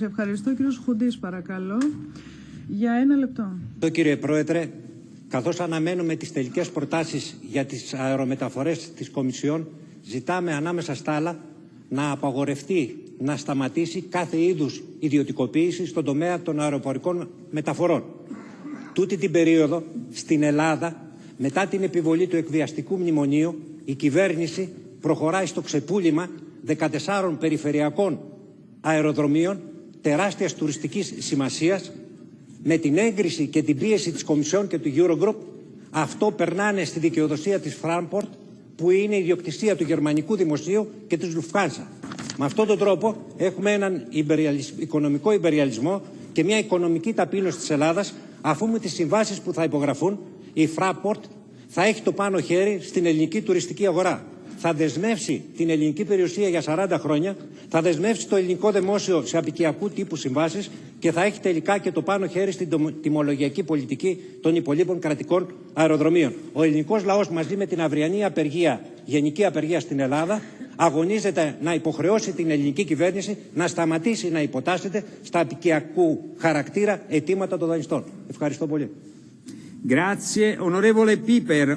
Ευχαριστώ. Κύριος Χουντής, παρακαλώ. Για ένα λεπτό. Ευχαριστώ κύριε Πρόεδρε. Καθώς αναμένουμε τις τελικές προτάσεις για τις αερομεταφορές της Κομισιόν, ζητάμε ανάμεσα στα άλλα να απαγορευτεί, να σταματήσει κάθε είδους ιδιωτικοποίηση στον τομέα των αεροπορικών μεταφορών. Τούτη την περίοδο στην Ελλάδα, μετά την επιβολή του εκβιαστικού μνημονίου, η κυβέρνηση προχωράει στο ξεπούλημα 14 περιφερειακών αεροδρομίων τεράστιας τουριστικής σημασίας με την έγκριση και την πίεση της Κομισιόν και του Eurogroup αυτό περνάνε στη δικαιοδοσία της Frankfurt που είναι η ιδιοκτησία του γερμανικού δημοσίου και της Lufthansa. Με αυτόν τον τρόπο έχουμε έναν οικονομικό υπεριαλισμό και μια οικονομική ταπείνωση της Ελλάδας αφού με τις συμβάσεις που θα υπογραφούν η Fraport θα έχει το πάνω χέρι στην ελληνική τουριστική αγορά θα δεσμεύσει την ελληνική περιουσία για 40 χρόνια, θα δεσμεύσει το ελληνικό δημόσιο σε απικιακού τύπου συμβάσεις και θα έχει τελικά και το πάνω χέρι στην τιμολογιακή πολιτική των υπολείπων κρατικών αεροδρομίων. Ο ελληνικός λαός μαζί με την αυριανή απεργία, γενική απεργία στην Ελλάδα, αγωνίζεται να υποχρεώσει την ελληνική κυβέρνηση να σταματήσει να υποτάσσεται στα απικιακού χαρακτήρα αιτήματα των δανειστών. Ευχαριστώ πολύ. Grazie. Onorevole Piper.